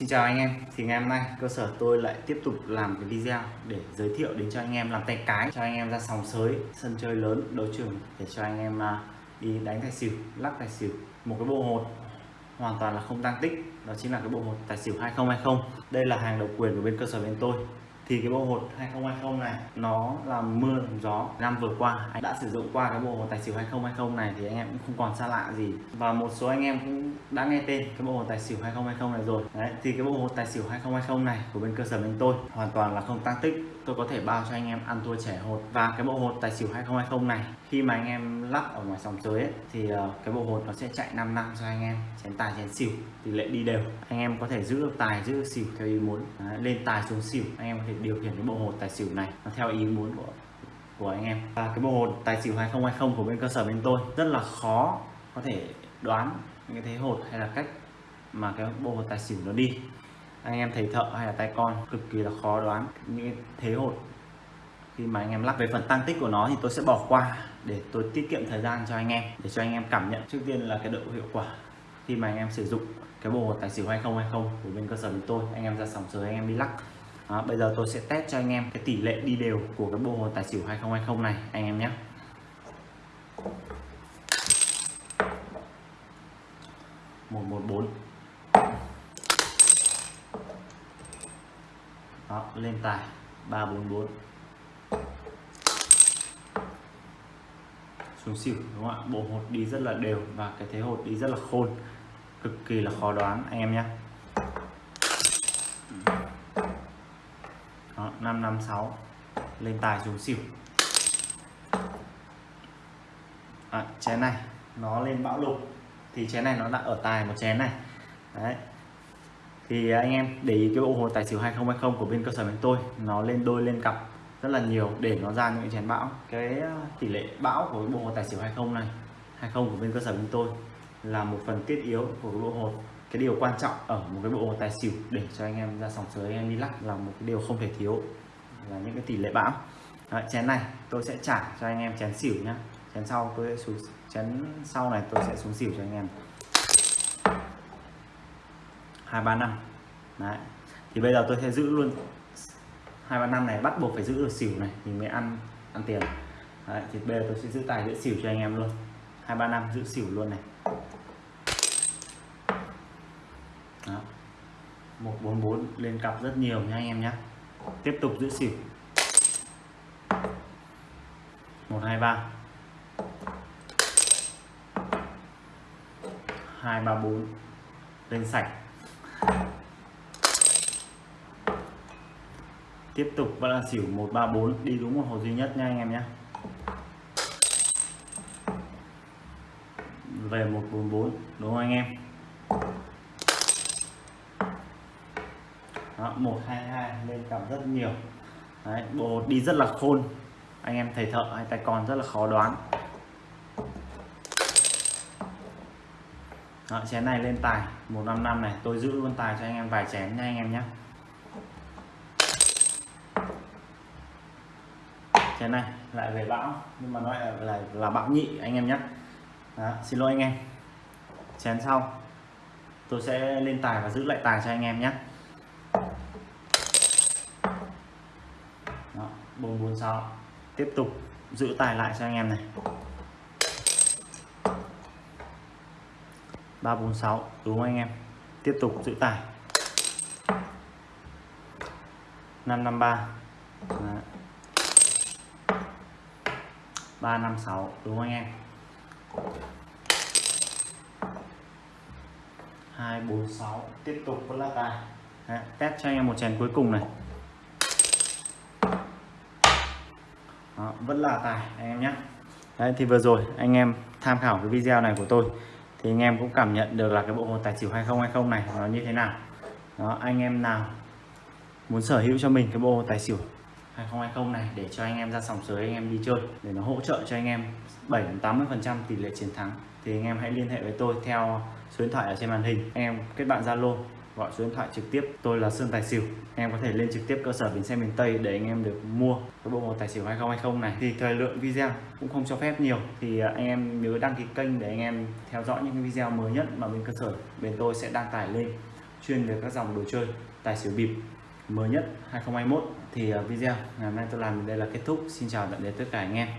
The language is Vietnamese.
Xin chào anh em, thì ngày hôm nay cơ sở tôi lại tiếp tục làm cái video để giới thiệu đến cho anh em làm tay cái cho anh em ra sòng sới, sân chơi lớn, đấu trường để cho anh em à, đi đánh tài xỉu, lắc tài xỉu. Một cái bộ hột hoàn toàn là không tăng tích đó chính là cái bộ hột tài xỉu 2020 đây là hàng độc quyền của bên cơ sở bên tôi thì cái bộ hột 2020 này nó là mưa làm gió năm vừa qua anh đã sử dụng qua cái bộ hột tài xỉu 2020 này thì anh em cũng không còn xa lạ gì và một số anh em cũng đã nghe tên cái bộ hột tài xỉu 2020 này rồi đấy thì cái bộ hột tài xỉu 2020 này của bên cơ sở bên tôi hoàn toàn là không tăng tích tôi có thể bao cho anh em ăn thua trẻ hột và cái bộ hột tài xỉu 2020 này khi mà anh em lắp ở ngoài sòng chơi ấy, thì cái bộ hột nó sẽ chạy 5 năm cho anh em chén tài chén xỉu tỷ lệ đi đều anh em có thể giữ được tài giữ được xỉu theo ý muốn Đấy, lên tài xuống xỉu anh em có thể điều khiển cái bộ hột tài xỉu này, nó theo ý muốn của của anh em. Và cái bộ hột tài xỉu 2020 của bên cơ sở bên tôi rất là khó có thể đoán những cái thế hột hay là cách mà cái bộ hột tài xỉu nó đi. Anh em thầy thợ hay là tay con cực kỳ là khó đoán những cái thế hột khi mà anh em lắp về phần tăng tích của nó thì tôi sẽ bỏ qua để tôi tiết kiệm thời gian cho anh em, để cho anh em cảm nhận. Trước tiên là cái độ hiệu quả. Khi mà anh em sử dụng cái bộ hột tài xỉu 2020 của bên cơ sở của tôi, anh em ra sòng sới, anh em đi lắc đó, bây giờ tôi sẽ test cho anh em cái tỷ lệ đi đều của cái bộ hột tài xỉu 2020 này anh em nhé. Một một bốn. Đó lên tài ba bốn bốn. Xuống xỉu đúng không ạ? Bộ hột đi rất là đều và cái thế hột đi rất là khôn cực kỳ là khó đoán anh em nhé. 556 lên tài xuống xỉu. À, chén này nó lên bão lục thì chén này nó đã ở tài một chén này. Đấy. Thì anh em để ý cái bộ hồ tài xỉu 2020 của bên cơ sở bên tôi nó lên đôi lên cặp rất là nhiều để nó ra những chén bão. Cái à, tỷ lệ bão của bộ hồ tài xỉu 20 này 20 của bên cơ sở bên tôi là một phần tiết yếu của bộ hồ cái điều quan trọng ở một cái bộ hồ tài xỉu để cho anh em ra sòng sới anh em đi lắc là một cái điều không thể thiếu là những cái tỷ lệ bão. Đấy, chén này tôi sẽ trả cho anh em chén xỉu nhá. Chén sau tôi sẽ xuống chén sau này tôi sẽ xuống xỉu cho anh em. Hai ba năm. Đấy thì bây giờ tôi sẽ giữ luôn. Hai ba năm này bắt buộc phải giữ được xỉu này thì mới ăn ăn tiền. Đấy, thì bây giờ tôi sẽ giữ tài giữ xỉu cho anh em luôn. Hai ba năm giữ xỉu luôn này. Đó. 144 lên cặp rất nhiều nha anh em nhé tiếp tục giữ xỉu. 123 234 lên sạch. Tiếp tục vẫn là xỉu 134 đi đúng một hồ duy nhất nha anh em nhé về 144 đúng không anh em? Đó, 122 lên cảm rất nhiều. Đấy, bộ đi rất là khôn. Anh em thầy thợ hay tài con rất là khó đoán. Đó, chén này lên tài 155 này. Tôi giữ luôn tài cho anh em vài chén nha anh em nhé. Chén này lại về bão nhưng mà nó lại là, là bão nhị anh em nhé. Đó, xin lỗi anh em. Chén sau tôi sẽ lên tài và giữ lại tài cho anh em nhé Đó, 446 tiếp tục giữ tài lại cho anh em này. 346 đúng không anh em? Tiếp tục giữ tài. 553 Đó. 356 đúng không anh em? 246 tiếp tục vẫn là tài. Đấy, test cho anh em một chèn cuối cùng này. Đó, vẫn là tài anh em nhé. Đấy thì vừa rồi anh em tham khảo cái video này của tôi thì anh em cũng cảm nhận được là cái bộ hồ tài xỉu 2020 này nó như thế nào. Đó anh em nào muốn sở hữu cho mình cái bộ hồ tài xỉu 2020 này để cho anh em ra sòng sới anh em đi chơi để nó hỗ trợ cho anh em 7 80 phần trăm tỷ lệ chiến thắng thì anh em hãy liên hệ với tôi theo số điện thoại ở trên màn hình. Anh em kết bạn Zalo gọi số điện thoại trực tiếp. Tôi là Sơn Tài Xỉu. Em có thể lên trực tiếp cơ sở bến xe miền Tây để anh em được mua cái bộ màu tài xỉu 2020 này. Thì thời lượng video cũng không cho phép nhiều. Thì à, anh em nhớ đăng ký kênh để anh em theo dõi những video mới nhất mà bên cơ sở bên tôi sẽ đăng tải lên. Chuyên về các dòng đồ chơi, tài xỉu bịp mới nhất 2021 thì à, video ngày hôm nay tôi làm đến đây là kết thúc. Xin chào tạm biệt tất cả anh em.